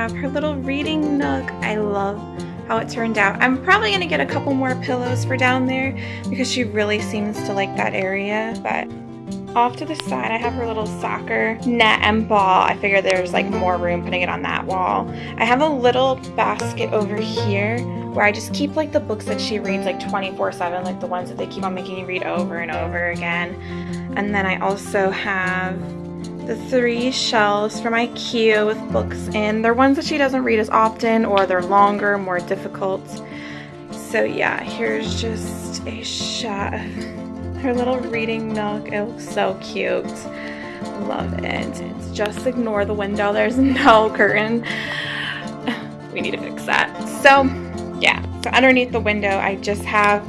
have her little reading nook. I love how it turned out. I'm probably gonna get a couple more pillows for down there because she really seems to like that area, but off to the side, I have her little soccer net and ball. I figure there's like more room putting it on that wall. I have a little basket over here where I just keep like the books that she reads like 24 7, like the ones that they keep on making you read over and over again. And then I also have the three shelves from IKEA with books in. They're ones that she doesn't read as often or they're longer, more difficult. So yeah, here's just a shot of her little reading nook. It looks so cute. Love it. It's just ignore the window. There's no curtain. We need to fix that. So yeah, so underneath the window I just have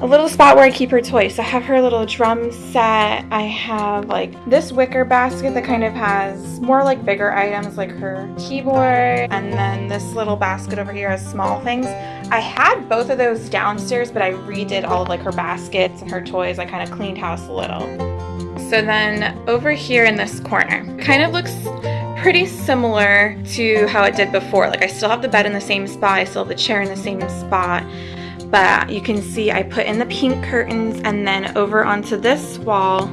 a little spot where I keep her toys. So I have her little drum set. I have like this wicker basket that kind of has more like bigger items like her keyboard. And then this little basket over here has small things. I had both of those downstairs, but I redid all of like her baskets and her toys. I kind of cleaned house a little. So then over here in this corner, kind of looks pretty similar to how it did before. Like I still have the bed in the same spot, I still have the chair in the same spot, but you can see I put in the pink curtains and then over onto this wall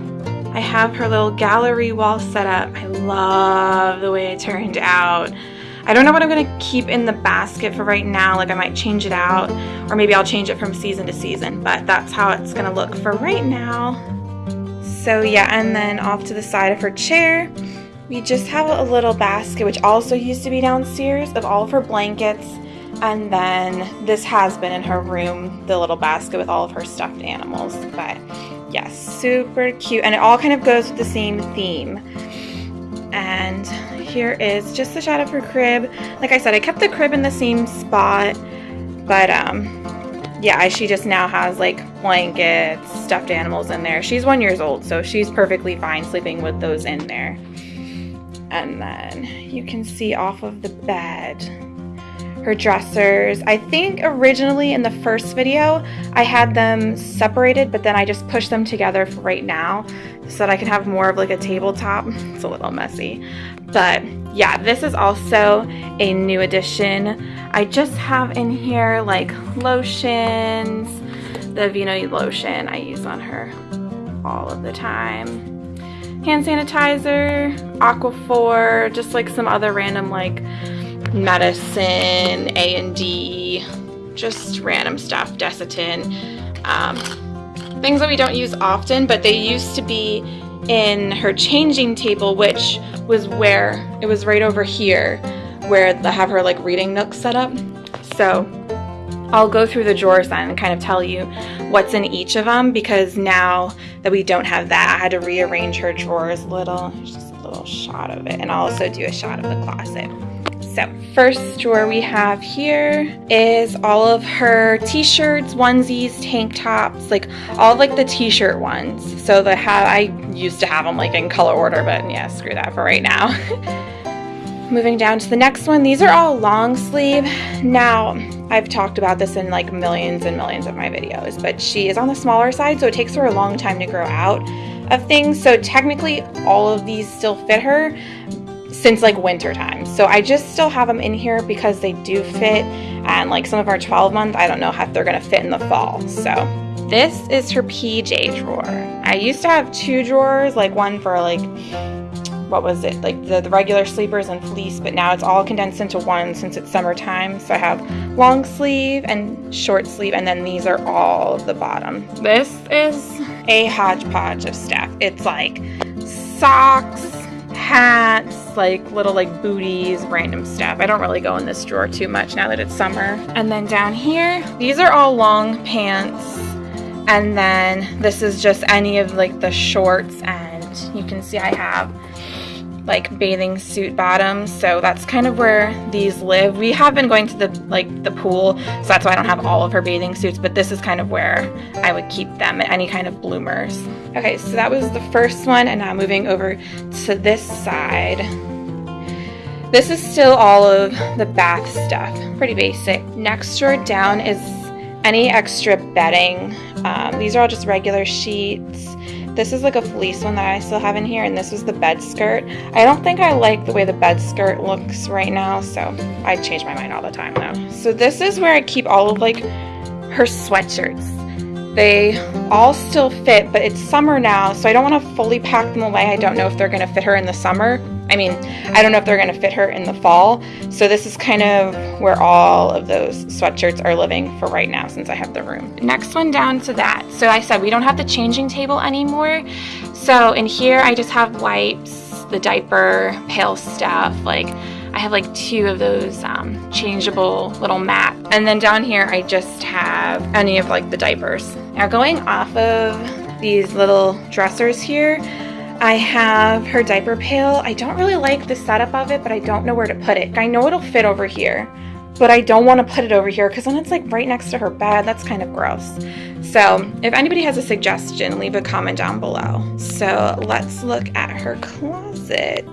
I have her little gallery wall set up. I love the way it turned out. I don't know what I'm going to keep in the basket for right now. Like I might change it out or maybe I'll change it from season to season, but that's how it's going to look for right now. So yeah, and then off to the side of her chair, we just have a little basket, which also used to be downstairs, of all of her blankets and then this has been in her room, the little basket with all of her stuffed animals. But yes, super cute. And it all kind of goes with the same theme. And here is just the shot of her crib. Like I said, I kept the crib in the same spot. But um, yeah, she just now has like blankets, stuffed animals in there. She's one years old, so she's perfectly fine sleeping with those in there. And then you can see off of the bed her dressers. I think originally in the first video I had them separated but then I just pushed them together for right now so that I can have more of like a tabletop. It's a little messy. But yeah, this is also a new addition. I just have in here like lotions, the Aveeno lotion I use on her all of the time. Hand sanitizer, Aquaphor, just like some other random like medicine, A&D, just random stuff, Desitin. Um, things that we don't use often, but they used to be in her changing table, which was where, it was right over here, where they have her like reading nook set up. So I'll go through the drawers then and kind of tell you what's in each of them because now that we don't have that, I had to rearrange her drawers a little. Just a little shot of it. And I'll also do a shot of the closet. So first drawer we have here is all of her t-shirts, onesies, tank tops, like all like the t-shirt ones. So the have I used to have them like in color order, but yeah, screw that for right now. Moving down to the next one, these are all long sleeve. Now, I've talked about this in like millions and millions of my videos, but she is on the smaller side, so it takes her a long time to grow out of things. So technically all of these still fit her, since like winter time. So I just still have them in here because they do fit and like some of our 12 month, I don't know if they're gonna fit in the fall. So this is her PJ drawer. I used to have two drawers, like one for like, what was it, like the, the regular sleepers and fleece, but now it's all condensed into one since it's summertime. So I have long sleeve and short sleeve, and then these are all the bottom. This is a hodgepodge of stuff. It's like socks, hats, like little like booties, random stuff. I don't really go in this drawer too much now that it's summer. And then down here, these are all long pants. And then this is just any of like the shorts and you can see I have like bathing suit bottoms. So that's kind of where these live. We have been going to the like the pool so that's why I don't have all of her bathing suits but this is kind of where I would keep them any kind of bloomers. Okay so that was the first one and now moving over to this side. This is still all of the bath stuff pretty basic. Next drawer down is any extra bedding. Um, these are all just regular sheets This is like a fleece one that I still have in here, and this was the bed skirt. I don't think I like the way the bed skirt looks right now, so I change my mind all the time though. So this is where I keep all of like her sweatshirts. They all still fit, but it's summer now, so I don't want to fully pack them away. I don't know if they're going to fit her in the summer. I mean, I don't know if they're going to fit her in the fall. So this is kind of where all of those sweatshirts are living for right now since I have the room. Next one down to that. So I said we don't have the changing table anymore. So in here I just have wipes, the diaper, pail stuff, like I have like two of those um, changeable little mats. And then down here, I just have any of like the diapers. Now going off of these little dressers here, I have her diaper pail. I don't really like the setup of it, but I don't know where to put it. I know it'll fit over here, but I don't want to put it over here because then it's like right next to her bed. That's kind of gross. So if anybody has a suggestion, leave a comment down below. So let's look at her closet.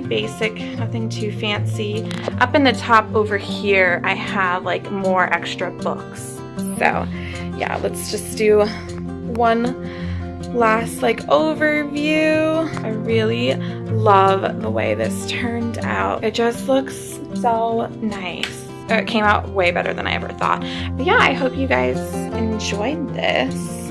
Pretty basic, nothing too fancy. Up in the top over here, I have like more extra books. So yeah, let's just do one last like overview. I really love the way this turned out. It just looks so nice. It came out way better than I ever thought. But yeah, I hope you guys enjoyed this.